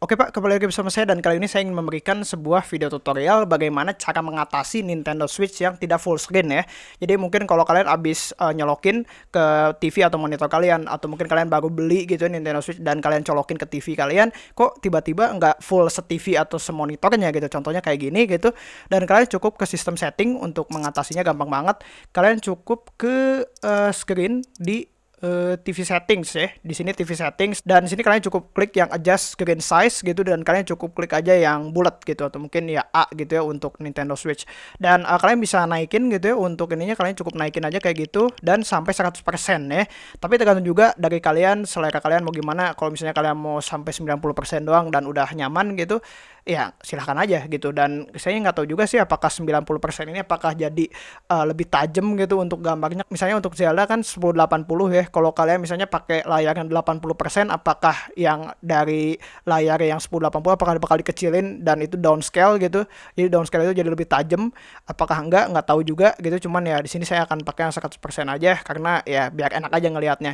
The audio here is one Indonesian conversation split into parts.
Oke Pak, kembali lagi bersama saya dan kali ini saya ingin memberikan sebuah video tutorial bagaimana cara mengatasi Nintendo Switch yang tidak full screen ya. Jadi mungkin kalau kalian habis uh, nyolokin ke TV atau monitor kalian atau mungkin kalian baru beli gitu ya Nintendo Switch dan kalian colokin ke TV kalian, kok tiba-tiba nggak full se-TV atau semonitornya gitu. Contohnya kayak gini gitu. Dan kalian cukup ke sistem setting untuk mengatasinya gampang banget. Kalian cukup ke uh, screen di eh, TV settings ya. Di sini TV settings dan di sini kalian cukup klik yang adjust screen size gitu dan kalian cukup klik aja yang bulat gitu atau mungkin ya A gitu ya untuk Nintendo Switch. Dan uh, kalian bisa naikin gitu ya untuk ininya kalian cukup naikin aja kayak gitu dan sampai 100% ya. Tapi tergantung juga dari kalian selera kalian mau gimana. Kalau misalnya kalian mau sampai 90% doang dan udah nyaman gitu, ya silahkan aja gitu dan saya nggak tahu juga sih apakah 90% ini apakah jadi uh, lebih tajam gitu untuk gambarnya misalnya untuk Zelda kan 1080 ya kalau kalian misalnya pakai layar yang 80% apakah yang dari layar yang 1080 apakah bakal dikecilin dan itu downscale gitu? Jadi downscale itu jadi lebih tajam apakah enggak? Nggak tahu juga gitu cuman ya di sini saya akan pakai yang 100% aja karena ya biar enak aja ngelihatnya.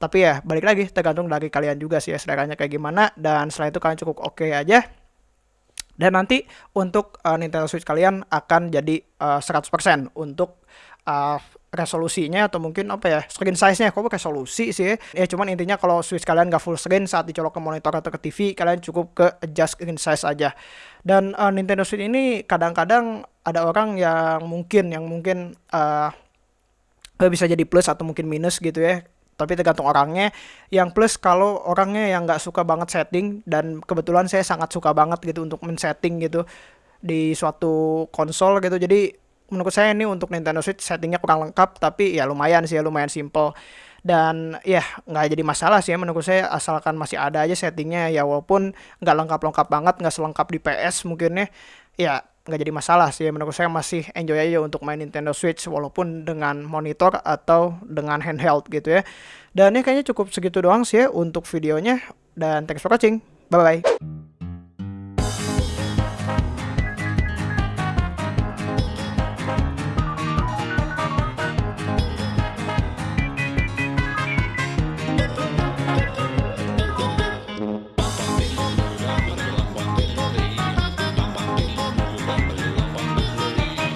Tapi ya balik lagi tergantung dari kalian juga sih ya seleranya kayak gimana dan setelah itu kalian cukup oke okay aja. Dan nanti untuk uh, Nintendo Switch kalian akan jadi uh, eh, 100% untuk uh, resolusinya atau mungkin apa ya screen size-nya. Kok resolusi sih. Ya cuman intinya kalau switch kalian nggak full screen saat dicolok ke monitor atau ke TV kalian cukup ke adjust screen size aja. Dan uh, Nintendo Switch ini kadang-kadang ada orang yang mungkin yang mungkin uh, bisa jadi plus atau mungkin minus gitu ya. Tapi tergantung orangnya. Yang plus kalau orangnya yang nggak suka banget setting dan kebetulan saya sangat suka banget gitu untuk men-setting gitu di suatu konsol gitu. Jadi menurut saya ini untuk Nintendo Switch settingnya kurang lengkap tapi ya lumayan sih ya lumayan simple. Dan ya nggak jadi masalah sih ya menurut saya asalkan masih ada aja settingnya ya walaupun nggak lengkap-lengkap banget nggak selengkap di PS mungkin ya ya nggak jadi masalah sih menurut saya masih enjoy aja untuk main Nintendo Switch walaupun dengan monitor atau dengan handheld gitu ya. Dan ya kayaknya cukup segitu doang sih ya untuk videonya dan thanks for watching. Bye bye